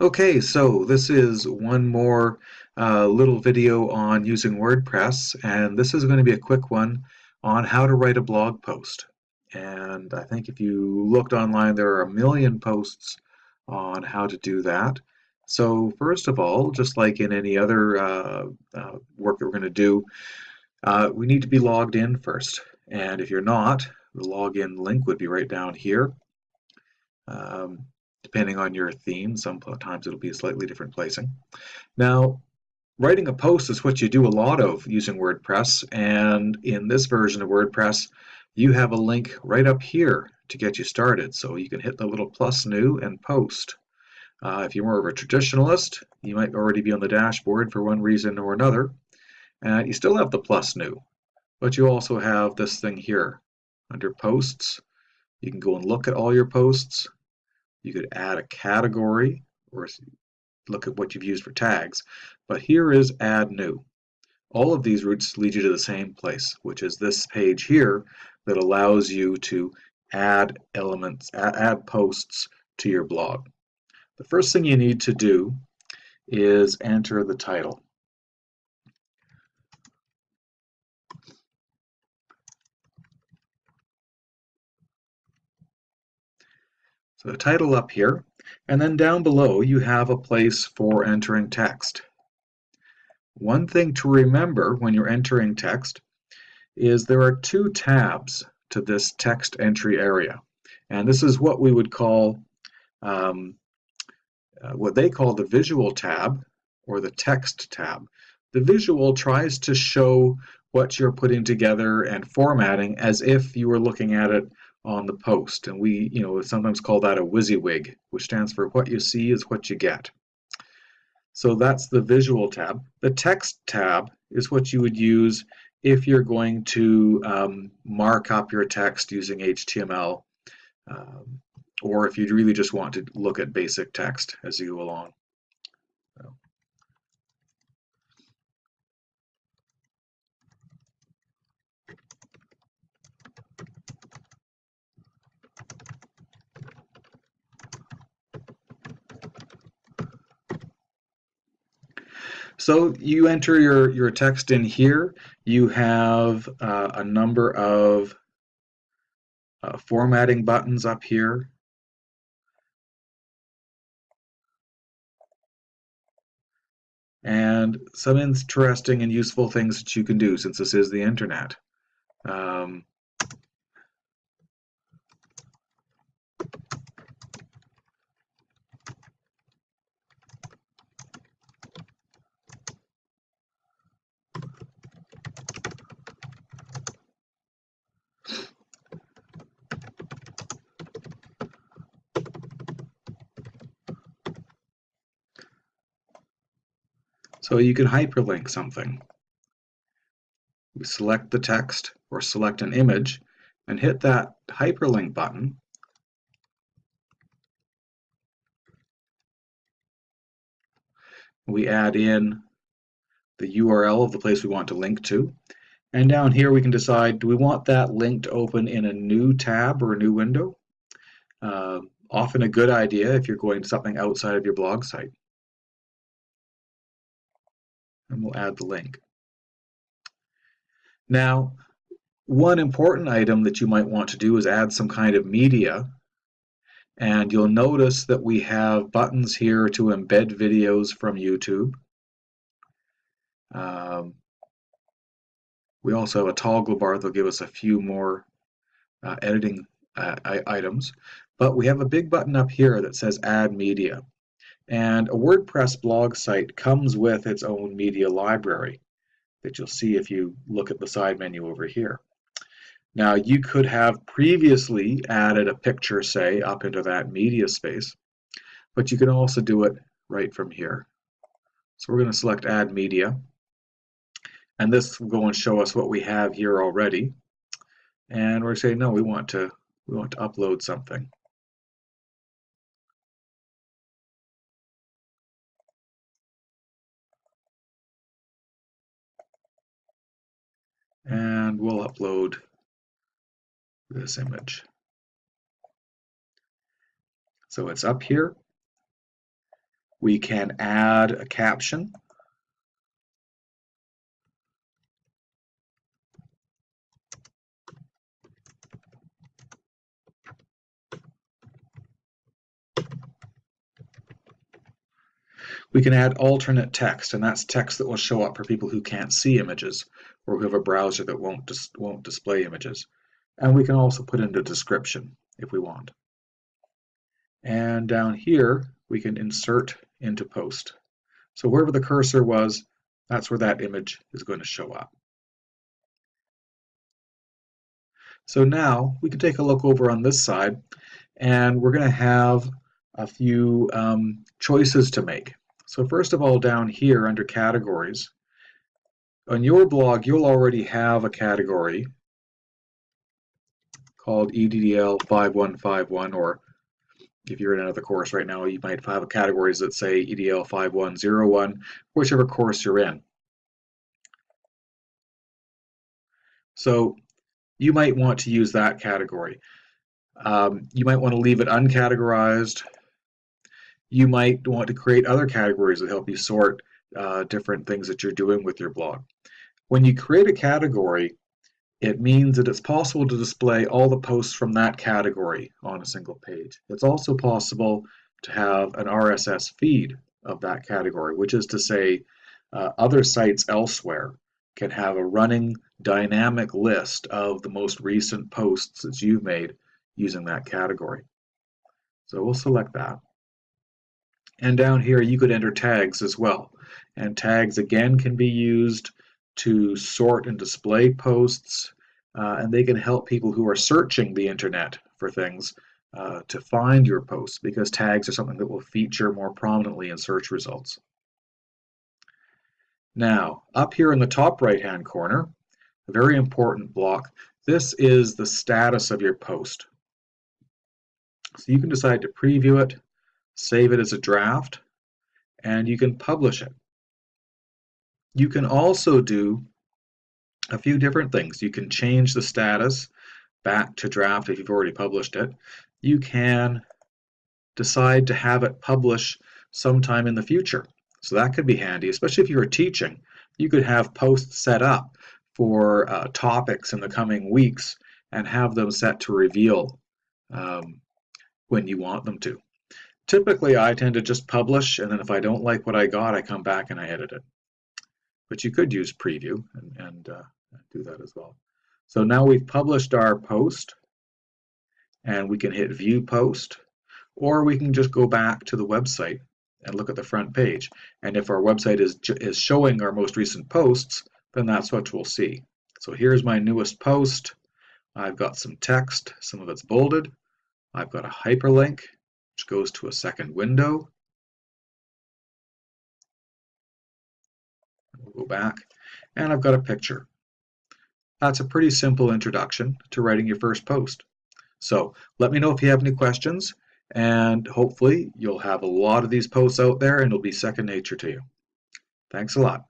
Okay, so this is one more uh, little video on using WordPress, and this is going to be a quick one on how to write a blog post. And I think if you looked online, there are a million posts on how to do that. So first of all, just like in any other uh, uh, work that we're going to do, uh, we need to be logged in first. And if you're not, the login link would be right down here. Um, depending on your theme. Sometimes it'll be a slightly different placing. Now, writing a post is what you do a lot of using WordPress, and in this version of WordPress, you have a link right up here to get you started. So you can hit the little plus new and post. Uh, if you're more of a traditionalist, you might already be on the dashboard for one reason or another. Uh, you still have the plus new, but you also have this thing here under posts. You can go and look at all your posts. You could add a category or look at what you've used for tags. But here is add new. All of these routes lead you to the same place, which is this page here that allows you to add elements, add posts to your blog. The first thing you need to do is enter the title. So the title up here, and then down below you have a place for entering text. One thing to remember when you're entering text is there are two tabs to this text entry area. And this is what we would call, um, uh, what they call the visual tab or the text tab. The visual tries to show what you're putting together and formatting as if you were looking at it on the post. And we, you know, sometimes call that a WYSIWYG, which stands for what you see is what you get. So that's the visual tab. The text tab is what you would use if you're going to um, mark up your text using HTML, um, or if you really just want to look at basic text as you go along. So you enter your, your text in here. You have uh, a number of uh, formatting buttons up here. And some interesting and useful things that you can do since this is the internet. Um, So you can hyperlink something. We select the text or select an image and hit that hyperlink button. We add in the URL of the place we want to link to. And down here we can decide, do we want that link to open in a new tab or a new window? Uh, often a good idea if you're going to something outside of your blog site and we'll add the link. Now, one important item that you might want to do is add some kind of media. And you'll notice that we have buttons here to embed videos from YouTube. Um, we also have a toggle bar that'll give us a few more uh, editing uh, items. But we have a big button up here that says Add Media. And a WordPress blog site comes with its own media library that you'll see if you look at the side menu over here. Now you could have previously added a picture, say, up into that media space, but you can also do it right from here. So we're going to select Add Media, and this will go and show us what we have here already. And we're saying, no, we want to we want to upload something. Upload this image. So it's up here. We can add a caption. We can add alternate text, and that's text that will show up for people who can't see images or who have a browser that won't, dis won't display images. And we can also put in a description if we want. And down here, we can insert into post. So wherever the cursor was, that's where that image is going to show up. So now we can take a look over on this side and we're going to have a few um, choices to make. So first of all, down here under categories, on your blog, you'll already have a category called EDDL 5151 or if you're in another course right now, you might have categories that say EDL 5101, whichever course you're in. So you might want to use that category. Um, you might want to leave it uncategorized. You might want to create other categories that help you sort uh, different things that you're doing with your blog. When you create a category, it means that it's possible to display all the posts from that category on a single page. It's also possible to have an RSS feed of that category, which is to say uh, other sites elsewhere can have a running dynamic list of the most recent posts that you've made using that category. So we'll select that. And down here you could enter tags as well. And tags again can be used to sort and display posts, uh, and they can help people who are searching the internet for things uh, to find your posts because tags are something that will feature more prominently in search results. Now, up here in the top right hand corner, a very important block, this is the status of your post. So you can decide to preview it, save it as a draft, and you can publish it. You can also do a few different things. You can change the status back to draft if you've already published it. You can decide to have it publish sometime in the future. So that could be handy, especially if you are teaching. You could have posts set up for uh, topics in the coming weeks and have them set to reveal um, when you want them to. Typically, I tend to just publish, and then if I don't like what I got, I come back and I edit it. But you could use preview and, and uh, do that as well. So now we've published our post, and we can hit View Post, or we can just go back to the website and look at the front page. And if our website is, is showing our most recent posts, then that's what we'll see. So here's my newest post. I've got some text, some of it's bolded. I've got a hyperlink, which goes to a second window. We'll go back, and I've got a picture. That's a pretty simple introduction to writing your first post. So let me know if you have any questions, and hopefully you'll have a lot of these posts out there and it'll be second nature to you. Thanks a lot.